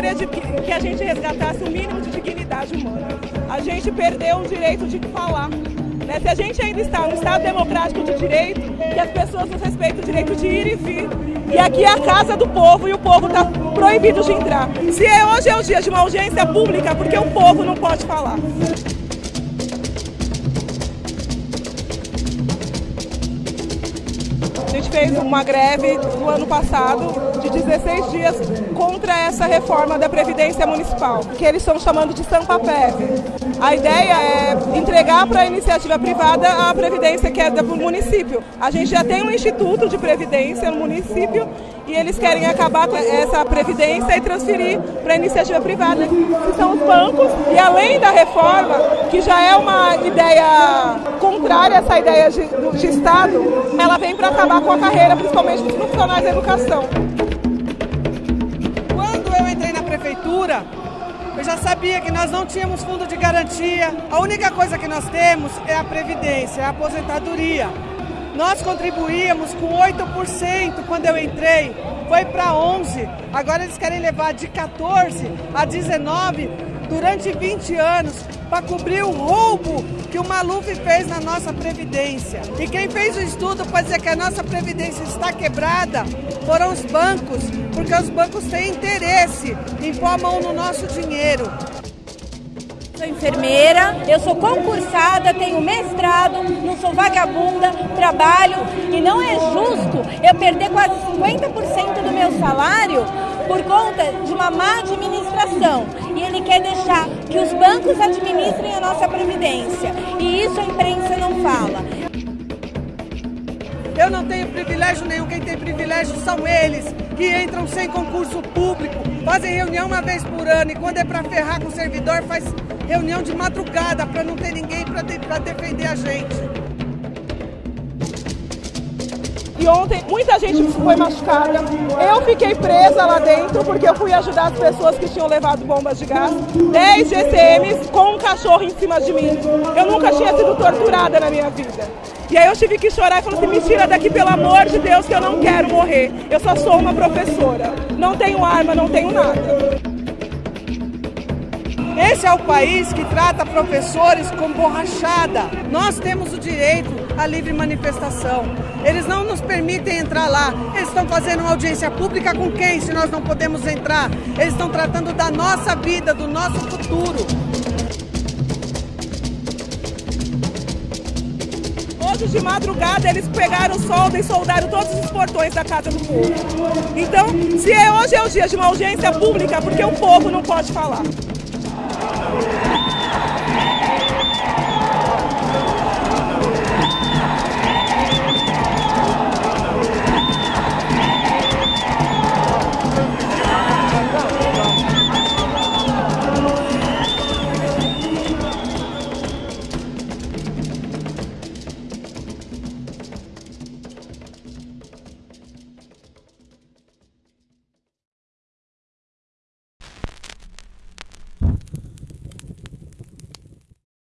gostaria de que, que a gente resgatasse o mínimo de dignidade humana. A gente perdeu o direito de falar. Né? Se a gente ainda está no Estado democrático de direito, que as pessoas nos respeitem o direito de ir e vir. E aqui é a casa do povo e o povo está proibido de entrar. Se é, hoje é o dia de uma audiência pública, porque o povo não pode falar. Gente fez uma greve no ano passado de 16 dias contra essa reforma da Previdência Municipal, que eles estão chamando de Sampapev. A ideia é entregar para a iniciativa privada a previdência que é do município. A gente já tem um instituto de previdência no município e eles querem acabar com essa previdência e transferir para a iniciativa privada, que são os bancos. E além da reforma, que já é uma ideia contrária a essa ideia de, de Estado, ela vem para acabar com a carreira, principalmente dos profissionais da educação. Quando eu entrei na prefeitura, eu já sabia que nós não tínhamos fundo de garantia. A única coisa que nós temos é a previdência, é a aposentadoria. Nós contribuíamos com 8% quando eu entrei, foi para 11. Agora eles querem levar de 14 a 19 durante 20 anos para cobrir o roubo que o Maluf fez na nossa Previdência. E quem fez o estudo para dizer que a nossa Previdência está quebrada foram os bancos, porque os bancos têm interesse em pôr a mão no nosso dinheiro. Sou enfermeira, eu sou concursada, tenho mestrado, não sou vagabunda, trabalho e não é justo eu perder quase 50% do meu salário por conta de uma má administração. E ele quer deixar que os bancos administrem a nossa previdência. E isso a imprensa não fala. Eu não tenho privilégio nenhum, quem tem privilégio são eles, que entram sem concurso público, fazem reunião uma vez por ano e quando é para ferrar com o servidor, faz reunião de madrugada para não ter ninguém para de, defender a gente. E ontem muita gente foi machucada. Eu fiquei presa lá dentro porque eu fui ajudar as pessoas que tinham levado bombas de gás. 10 GCMs com um cachorro em cima de mim. Eu nunca tinha sido torturada na minha vida. E aí eu tive que chorar e falar assim, me tira daqui pelo amor de Deus que eu não quero morrer. Eu só sou uma professora. Não tenho arma, não tenho nada. Esse é o país que trata professores com borrachada. Nós temos o direito à livre manifestação. Eles não nos permitem entrar lá. Eles estão fazendo uma audiência pública com quem, se nós não podemos entrar? Eles estão tratando da nossa vida, do nosso futuro. Hoje de madrugada eles pegaram solda e soldaram todos os portões da casa do povo. Então, se é hoje é o dia de uma audiência pública, porque o povo não pode falar. Thank you.